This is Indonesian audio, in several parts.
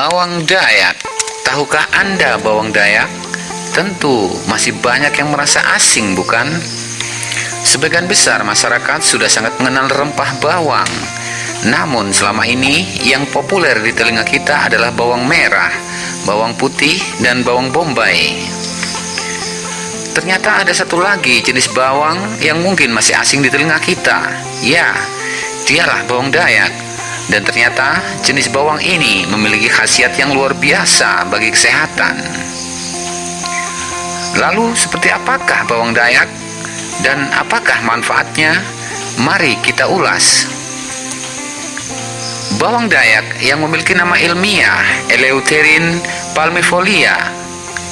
Bawang Dayak. Tahukah Anda bawang Dayak? Tentu masih banyak yang merasa asing bukan? Sebagian besar masyarakat sudah sangat mengenal rempah bawang. Namun selama ini yang populer di telinga kita adalah bawang merah, bawang putih, dan bawang bombay. Ternyata ada satu lagi jenis bawang yang mungkin masih asing di telinga kita. Ya, dialah bawang Dayak dan ternyata jenis bawang ini memiliki khasiat yang luar biasa bagi kesehatan. Lalu seperti apakah bawang dayak dan apakah manfaatnya? Mari kita ulas. Bawang dayak yang memiliki nama ilmiah Eleutherin palmifolia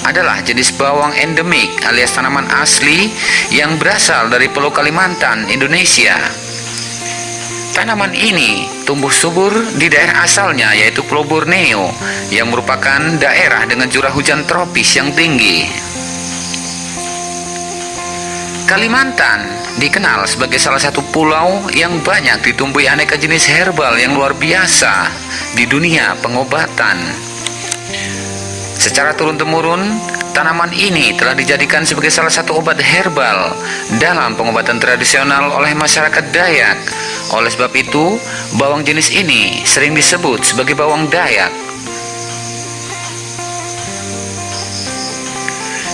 adalah jenis bawang endemik alias tanaman asli yang berasal dari Pulau Kalimantan, Indonesia. Tanaman ini tumbuh subur di daerah asalnya yaitu Pulau Borneo yang merupakan daerah dengan curah hujan tropis yang tinggi. Kalimantan dikenal sebagai salah satu pulau yang banyak ditumbuhi aneka jenis herbal yang luar biasa di dunia pengobatan. Secara turun-temurun, Tanaman ini telah dijadikan sebagai salah satu obat herbal dalam pengobatan tradisional oleh masyarakat Dayak. Oleh sebab itu, bawang jenis ini sering disebut sebagai bawang Dayak.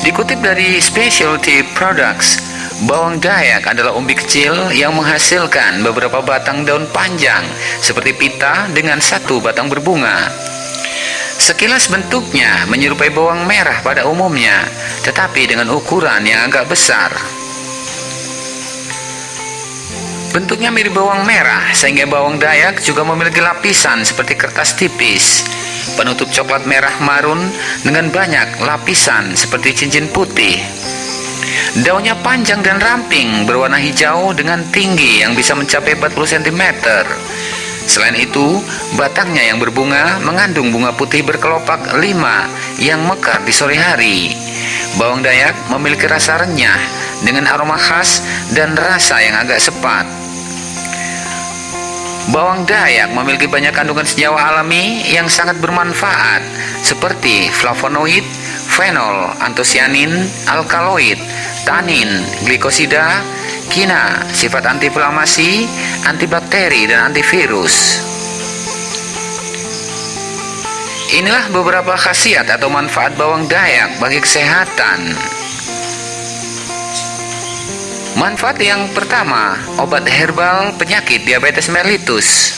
Dikutip dari Specialty Products, bawang Dayak adalah umbi kecil yang menghasilkan beberapa batang daun panjang seperti pita dengan satu batang berbunga. Sekilas bentuknya menyerupai bawang merah pada umumnya, tetapi dengan ukuran yang agak besar. Bentuknya mirip bawang merah, sehingga bawang dayak juga memiliki lapisan seperti kertas tipis, penutup coklat merah marun dengan banyak lapisan seperti cincin putih. Daunnya panjang dan ramping, berwarna hijau dengan tinggi yang bisa mencapai 40 cm. Selain itu, batangnya yang berbunga mengandung bunga putih berkelopak lima yang mekar di sore hari. Bawang dayak memiliki rasa renyah dengan aroma khas dan rasa yang agak sepat. Bawang dayak memiliki banyak kandungan senyawa alami yang sangat bermanfaat seperti flavonoid, fenol, antosianin, alkaloid, tanin, glikosida, kina, sifat antiinflamasi, antibakteri, dan antivirus. Inilah beberapa khasiat atau manfaat bawang dayak bagi kesehatan. Manfaat yang pertama, obat herbal penyakit diabetes mellitus.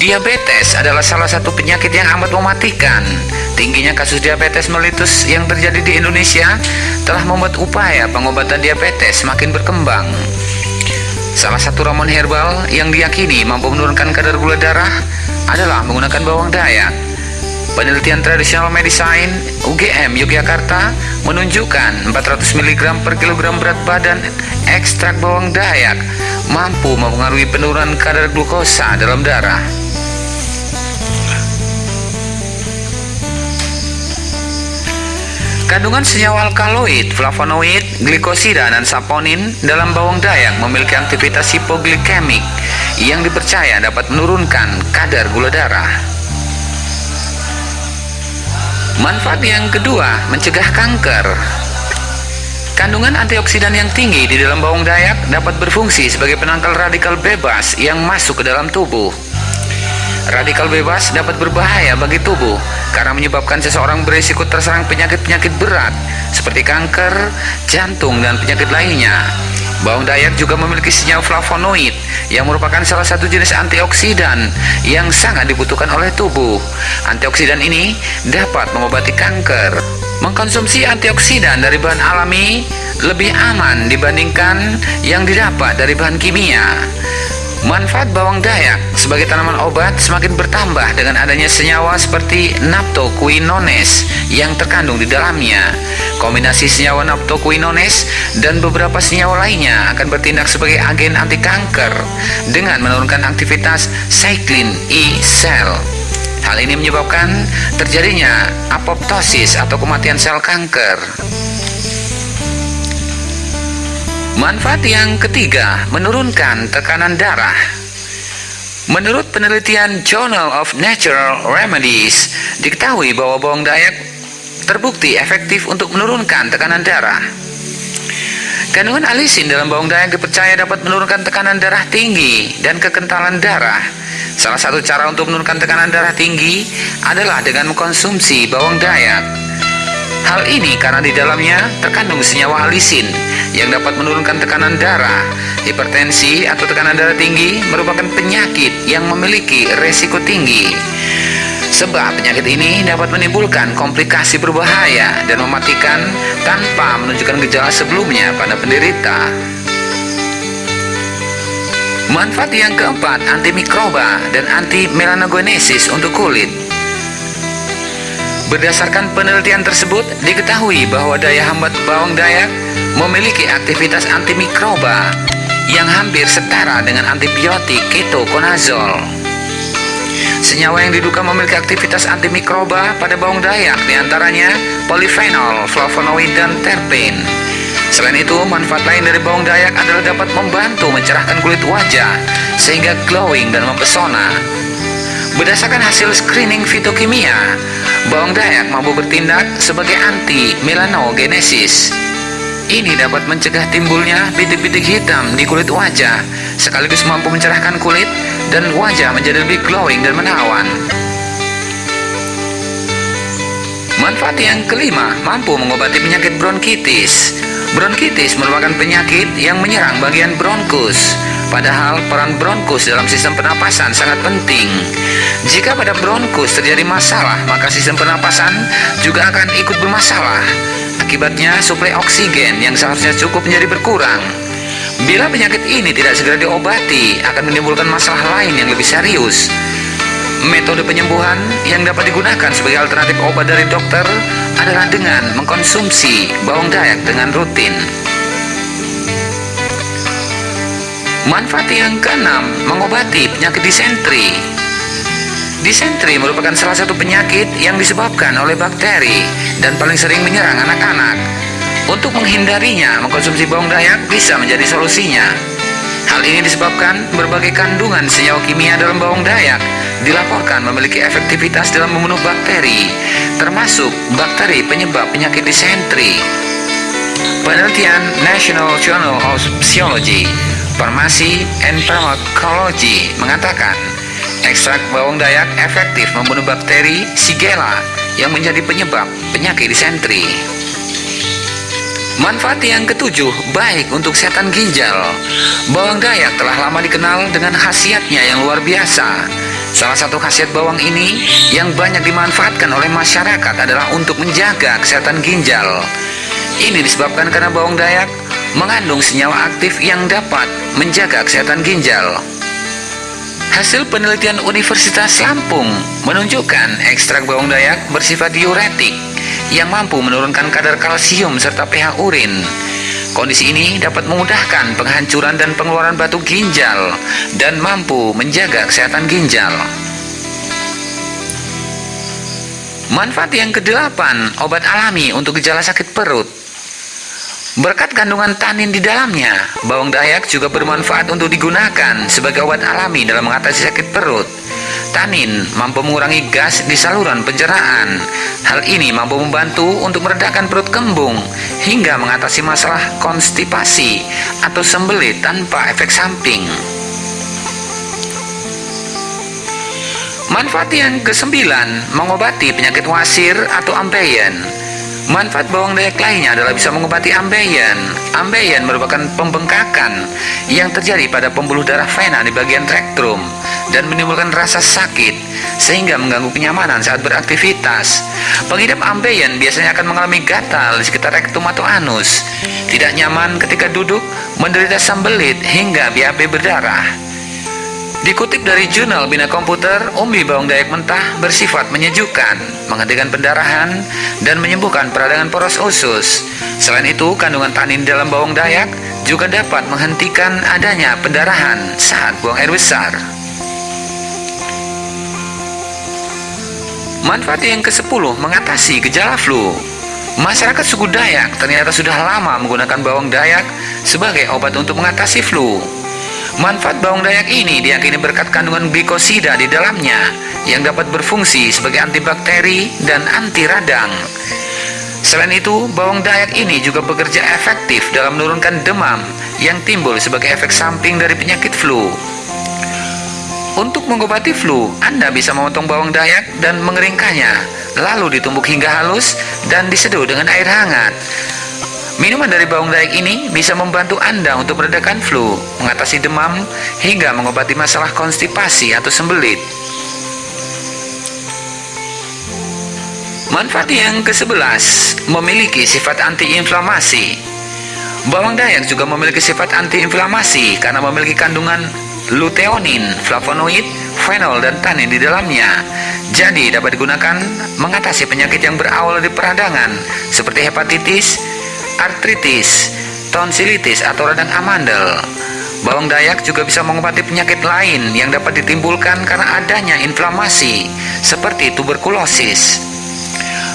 Diabetes adalah salah satu penyakit yang amat mematikan. Tingginya kasus diabetes mellitus yang terjadi di Indonesia telah membuat upaya pengobatan diabetes semakin berkembang. Salah satu ramuan herbal yang diyakini mampu menurunkan kadar gula darah adalah menggunakan bawang dayak. Penelitian tradisional medicine UGM Yogyakarta menunjukkan 400 mg per kilogram berat badan ekstrak bawang dayak mampu mempengaruhi penurunan kadar glukosa dalam darah. Kandungan senyawa alkaloid, flavonoid, glikosida, dan saponin dalam bawang dayak memiliki aktivitas hipoglikemik yang dipercaya dapat menurunkan kadar gula darah. Manfaat yang kedua, mencegah kanker. Kandungan antioksidan yang tinggi di dalam bawang dayak dapat berfungsi sebagai penangkal radikal bebas yang masuk ke dalam tubuh. Radikal bebas dapat berbahaya bagi tubuh karena menyebabkan seseorang berisiko terserang penyakit-penyakit berat seperti kanker, jantung, dan penyakit lainnya. Bawang dayak juga memiliki senyawa flavonoid yang merupakan salah satu jenis antioksidan yang sangat dibutuhkan oleh tubuh. Antioksidan ini dapat mengobati kanker. Mengkonsumsi antioksidan dari bahan alami lebih aman dibandingkan yang didapat dari bahan kimia. Manfaat bawang dayak sebagai tanaman obat semakin bertambah dengan adanya senyawa seperti naptoquinones yang terkandung di dalamnya. Kombinasi senyawa naptoquinones dan beberapa senyawa lainnya akan bertindak sebagai agen anti kanker dengan menurunkan aktivitas cyclin E sel. Hal ini menyebabkan terjadinya apoptosis atau kematian sel kanker. Manfaat yang ketiga, menurunkan tekanan darah. Menurut penelitian Journal of Natural Remedies, diketahui bahwa bawang dayak terbukti efektif untuk menurunkan tekanan darah. Kandungan alisin dalam bawang dayak dipercaya dapat menurunkan tekanan darah tinggi dan kekentalan darah. Salah satu cara untuk menurunkan tekanan darah tinggi adalah dengan mengkonsumsi bawang dayak. Hal ini karena di dalamnya terkandung senyawa alisin yang dapat menurunkan tekanan darah. Hipertensi atau tekanan darah tinggi merupakan penyakit yang memiliki resiko tinggi. Sebab penyakit ini dapat menimbulkan komplikasi berbahaya dan mematikan tanpa menunjukkan gejala sebelumnya pada penderita. Manfaat yang keempat, antimikroba dan anti melanogenesis untuk kulit. Berdasarkan penelitian tersebut, diketahui bahwa daya hambat bawang dayak memiliki aktivitas antimikroba yang hampir setara dengan antibiotik ketokonazol. Senyawa yang diduga memiliki aktivitas antimikroba pada bawang dayak di antaranya polifenol, flavonoid, dan terpen. Selain itu, manfaat lain dari bawang dayak adalah dapat membantu mencerahkan kulit wajah sehingga glowing dan mempesona. Berdasarkan hasil screening fitokimia, bawang dayak mampu bertindak sebagai anti melanogenesis. Ini dapat mencegah timbulnya bintik-bintik hitam di kulit wajah, sekaligus mampu mencerahkan kulit dan wajah menjadi lebih glowing dan menawan. Manfaat yang kelima, mampu mengobati penyakit bronkitis. Bronkitis merupakan penyakit yang menyerang bagian bronkus. Padahal peran bronkus dalam sistem pernapasan sangat penting. Jika pada bronkus terjadi masalah, maka sistem pernapasan juga akan ikut bermasalah. Akibatnya suplai oksigen yang seharusnya cukup menjadi berkurang. Bila penyakit ini tidak segera diobati, akan menimbulkan masalah lain yang lebih serius. Metode penyembuhan yang dapat digunakan sebagai alternatif obat dari dokter adalah dengan mengkonsumsi bawang dayak dengan rutin. Manfaat yang keenam, mengobati penyakit disentri. Disentri merupakan salah satu penyakit yang disebabkan oleh bakteri dan paling sering menyerang anak-anak. Untuk menghindarinya, mengkonsumsi bawang dayak bisa menjadi solusinya. Hal ini disebabkan berbagai kandungan senyawa kimia dalam bawang dayak dilaporkan memiliki efektivitas dalam membunuh bakteri, termasuk bakteri penyebab penyakit disentri. Penelitian National Journal of Physiology Farmasi and Pharmacology mengatakan ekstrak bawang dayak efektif membunuh bakteri Shigella yang menjadi penyebab penyakit disentri. Manfaat yang ketujuh, baik untuk setan ginjal. Bawang dayak telah lama dikenal dengan khasiatnya yang luar biasa. Salah satu khasiat bawang ini yang banyak dimanfaatkan oleh masyarakat adalah untuk menjaga kesehatan ginjal. Ini disebabkan karena bawang dayak mengandung senyawa aktif yang dapat menjaga kesehatan ginjal. Hasil penelitian Universitas Lampung menunjukkan ekstrak bawang dayak bersifat diuretik yang mampu menurunkan kadar kalsium serta pH urin. Kondisi ini dapat memudahkan penghancuran dan pengeluaran batu ginjal dan mampu menjaga kesehatan ginjal. Manfaat yang kedelapan, obat alami untuk gejala sakit perut. Berkat kandungan tanin di dalamnya, bawang dayak juga bermanfaat untuk digunakan sebagai obat alami dalam mengatasi sakit perut. Tanin mampu mengurangi gas di saluran pencernaan. Hal ini mampu membantu untuk meredakan perut kembung hingga mengatasi masalah konstipasi atau sembelit tanpa efek samping. Manfaat yang kesembilan, mengobati penyakit wasir atau ambeien. Manfaat bawang dayak lainnya adalah bisa mengobati ambeien. Ambeien merupakan pembengkakan yang terjadi pada pembuluh darah vena di bagian rektum dan menimbulkan rasa sakit sehingga mengganggu kenyamanan saat beraktivitas. Pengidap ambeien biasanya akan mengalami gatal di sekitar rektum atau anus, tidak nyaman ketika duduk, menderita sembelit hingga BAB berdarah. Dikutip dari jurnal Bina Komputer, umbi bawang dayak mentah bersifat menyejukkan, menghentikan pendarahan, dan menyembuhkan peradangan poros usus. Selain itu, kandungan tanin dalam bawang dayak juga dapat menghentikan adanya pendarahan saat buang air besar. Manfaat yang ke-10 mengatasi gejala flu. Masyarakat suku Dayak ternyata sudah lama menggunakan bawang dayak sebagai obat untuk mengatasi flu. Manfaat bawang dayak ini diyakini berkat kandungan glikosida di dalamnya yang dapat berfungsi sebagai antibakteri dan anti radang. Selain itu, bawang dayak ini juga bekerja efektif dalam menurunkan demam yang timbul sebagai efek samping dari penyakit flu. Untuk mengobati flu, Anda bisa memotong bawang dayak dan mengeringkannya, lalu ditumbuk hingga halus dan diseduh dengan air hangat. Minuman dari bawang dayak ini bisa membantu Anda untuk meredakan flu, mengatasi demam, hingga mengobati masalah konstipasi atau sembelit. Manfaat yang ke-11 memiliki sifat antiinflamasi. Bawang dayak juga memiliki sifat antiinflamasi karena memiliki kandungan luteonin, flavonoid, fenol, dan tanin di dalamnya. Jadi dapat digunakan mengatasi penyakit yang berawal dari peradangan seperti hepatitis, artritis, tonsilitis atau radang amandel. Bawang dayak juga bisa mengobati penyakit lain yang dapat ditimbulkan karena adanya inflamasi, seperti tuberkulosis.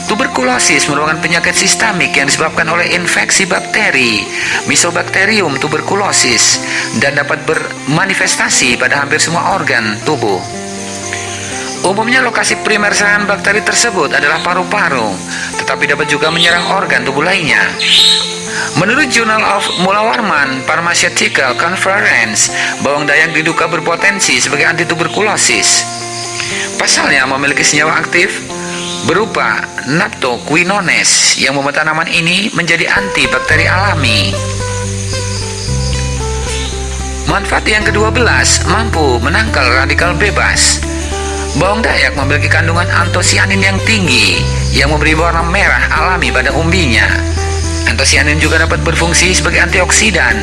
Tuberkulosis merupakan penyakit sistemik yang disebabkan oleh infeksi bakteri Mycobacterium tuberculosis dan dapat bermanifestasi pada hampir semua organ tubuh. Umumnya lokasi primer serangan bakteri tersebut adalah paru-paru, tetapi dapat juga menyerang organ tubuh lainnya. Menurut Journal of Mulawarman Pharmaceutical Conference, bawang dayak diduga berpotensi sebagai antituberkulosis. Pasalnya memiliki senyawa aktif berupa naptoquinones yang membuat tanaman ini menjadi antibakteri alami. Manfaat yang ke-12 mampu menangkal radikal bebas. Bawang dayak memiliki kandungan antosianin yang tinggi yang memberi warna merah alami pada umbinya. Antosianin juga dapat berfungsi sebagai antioksidan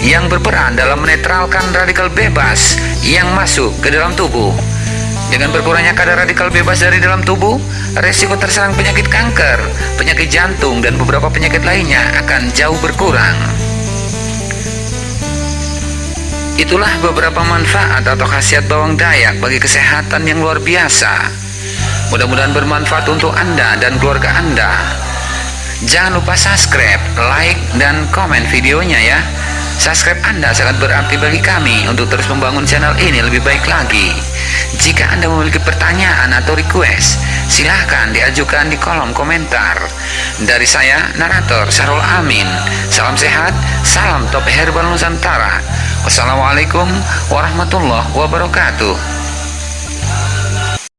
yang berperan dalam menetralkan radikal bebas yang masuk ke dalam tubuh. Dengan berkurangnya kadar radikal bebas dari dalam tubuh, resiko terserang penyakit kanker, penyakit jantung, dan beberapa penyakit lainnya akan jauh berkurang. Itulah beberapa manfaat atau khasiat bawang dayak bagi kesehatan yang luar biasa. Mudah-mudahan bermanfaat untuk Anda dan keluarga Anda. Jangan lupa subscribe, like, dan komen videonya ya. Subscribe Anda sangat berarti bagi kami untuk terus membangun channel ini lebih baik lagi. Jika Anda memiliki pertanyaan atau request, silahkan diajukan di kolom komentar. Dari saya, narator Sarul Amin. Salam sehat, salam top herbal Nusantara. Wassalamualaikum warahmatullahi wabarakatuh.